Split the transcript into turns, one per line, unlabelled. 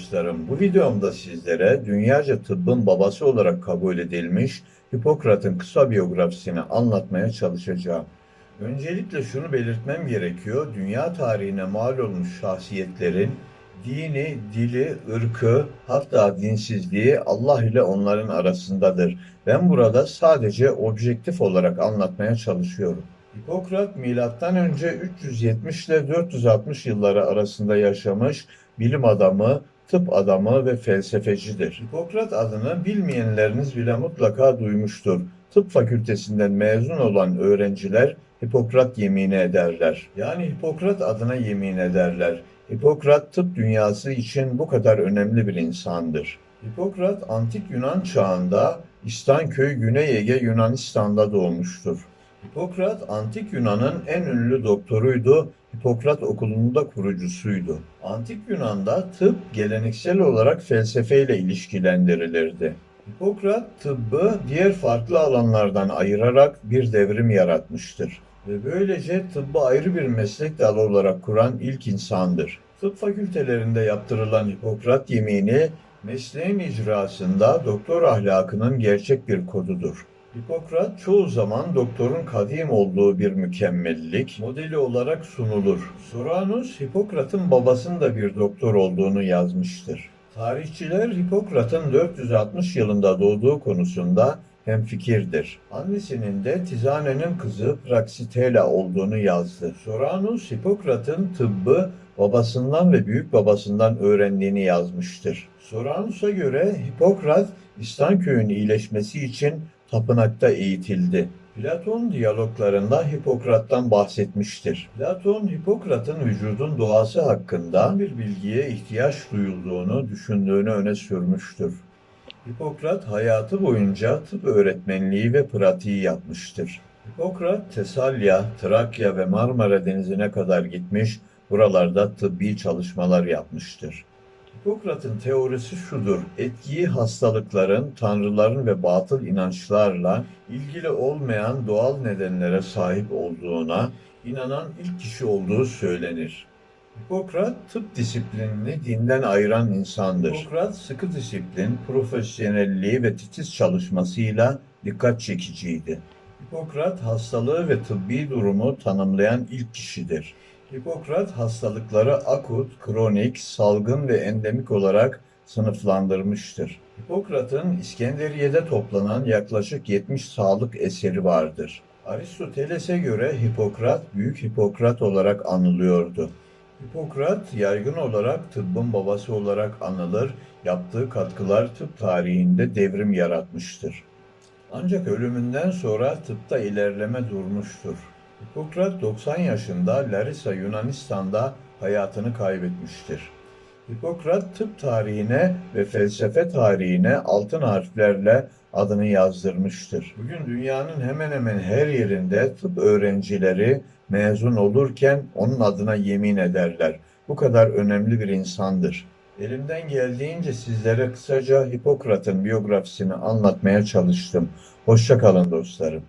dostlarım. Bu videomda sizlere dünyaca tıbbın babası olarak kabul edilmiş Hipokrat'ın kısa biyografisini anlatmaya çalışacağım. Öncelikle şunu belirtmem gerekiyor. Dünya tarihine mal olmuş şahsiyetlerin dini, dili, ırkı, hatta dinsizliği Allah ile onların arasındadır. Ben burada sadece objektif olarak anlatmaya çalışıyorum. Hipokrat milattan önce 370 ile 460 yılları arasında yaşamış bilim adamı, tıp adamı ve felsefecidir. Hipokrat adını bilmeyenleriniz bile mutlaka duymuştur. Tıp fakültesinden mezun olan öğrenciler Hipokrat yemini ederler. Yani Hipokrat adına yemin ederler. Hipokrat tıp dünyası için bu kadar önemli bir insandır. Hipokrat antik Yunan çağında İstanköy Güney Ege Yunanistan'da doğmuştur. Hipokrat antik Yunan'ın en ünlü doktoruydu. Hipokrat okulunun da kurucusuydu. Antik Yunan'da tıp geleneksel olarak felsefeyle ilişkilendirilirdi. Hipokrat tıbbı diğer farklı alanlardan ayırarak bir devrim yaratmıştır ve böylece tıbbı ayrı bir meslek dalı olarak kuran ilk insandır. Tıp fakültelerinde yaptırılan Hipokrat yemini mesleğin icrasında doktor ahlakının gerçek bir kodudur. Hipokrat çoğu zaman doktorun kadim olduğu bir mükemmellik modeli olarak sunulur. Soranus, Hipokrat'ın babasının da bir doktor olduğunu yazmıştır. Tarihçiler Hipokrat'ın 460 yılında doğduğu konusunda hemfikirdir. Annesinin de Tizane'nin kızı Praxitela olduğunu yazdı. Soranus, Hipokrat'ın tıbbı babasından ve büyük babasından öğrendiğini yazmıştır. Soranus'a göre Hipokrat, İstanköy'ün iyileşmesi için tapınakta eğitildi. Platon diyaloglarında Hipokrat'tan bahsetmiştir. Platon, Hipokrat'ın vücudun doğası hakkında bir bilgiye ihtiyaç duyulduğunu düşündüğünü öne sürmüştür. Hipokrat hayatı boyunca tıp öğretmenliği ve pratiği yapmıştır. Hipokrat, Tesalya, Trakya ve Marmara Denizi'ne kadar gitmiş, buralarda tıbbi çalışmalar yapmıştır. Hipokrat'ın teorisi şudur. Etkiyi hastalıkların, tanrıların ve batıl inançlarla ilgili olmayan doğal nedenlere sahip olduğuna inanan ilk kişi olduğu söylenir. Hipokrat tıp disiplinini dinden ayıran insandır. Hipokrat sıkı disiplin, profesyonelliği ve titiz çalışmasıyla dikkat çekiciydi. Hipokrat hastalığı ve tıbbi durumu tanımlayan ilk kişidir. Hipokrat hastalıkları akut, kronik, salgın ve endemik olarak sınıflandırmıştır. Hipokrat'ın İskenderiye'de toplanan yaklaşık 70 sağlık eseri vardır. Aristoteles'e göre Hipokrat, Büyük Hipokrat olarak anılıyordu. Hipokrat yaygın olarak tıbbın babası olarak anılır, yaptığı katkılar tıp tarihinde devrim yaratmıştır. Ancak ölümünden sonra tıpta ilerleme durmuştur. Hipokrat 90 yaşında Larissa Yunanistan'da hayatını kaybetmiştir. Hipokrat tıp tarihine ve felsefe tarihine altın harflerle adını yazdırmıştır. Bugün dünyanın hemen hemen her yerinde tıp öğrencileri mezun olurken onun adına yemin ederler. Bu kadar önemli bir insandır. Elimden geldiğince sizlere kısaca Hipokrat'ın biyografisini anlatmaya çalıştım. Hoşça kalın dostlarım.